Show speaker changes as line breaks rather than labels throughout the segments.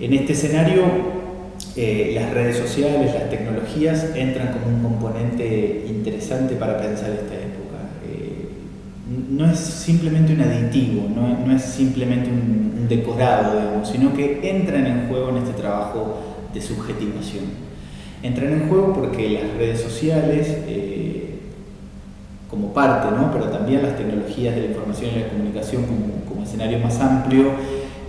En este escenario, eh, las redes sociales, las tecnologías entran como un componente interesante para pensar esta época. Eh, no es simplemente un aditivo, no, es simplemente un, decorado, sino que entran en juego en este trabajo de subjetivación. Entran en juego porque las redes sociales, eh, como parte, pero también las tecnologías de la información y la comunicación como escenario más amplio,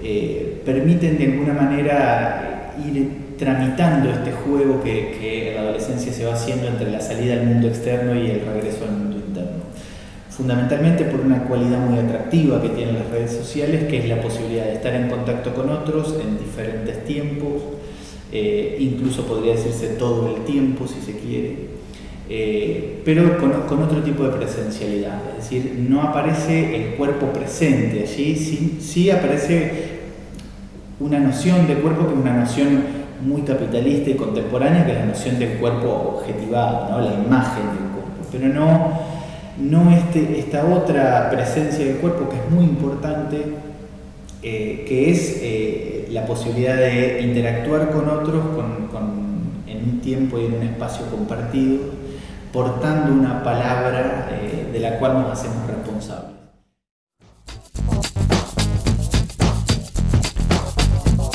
eh, permiten de alguna manera ir tramitando este juego que, en la adolescencia se va haciendo entre la salida al mundo externo y el regreso al mundo interno. Fundamentalmente por una cualidad muy atractiva que tienen las redes sociales, que es la posibilidad de estar en contacto con otros en diferentes tiempos, eh, incluso podría decirse todo el tiempo si se quiere, eh, pero con, otro tipo de presencialidad, es decir, no aparece el cuerpo presente allí, sí, sí aparece una noción de cuerpo que es una noción muy capitalista y contemporánea, que es la noción del cuerpo objetivado, la imagen del cuerpo, pero no, no este, esta otra presencia del cuerpo que es muy importante, eh, que es eh, la posibilidad de interactuar con otros en un tiempo y en un espacio compartido, portando una palabra eh, de la cual nos hacemos responsables.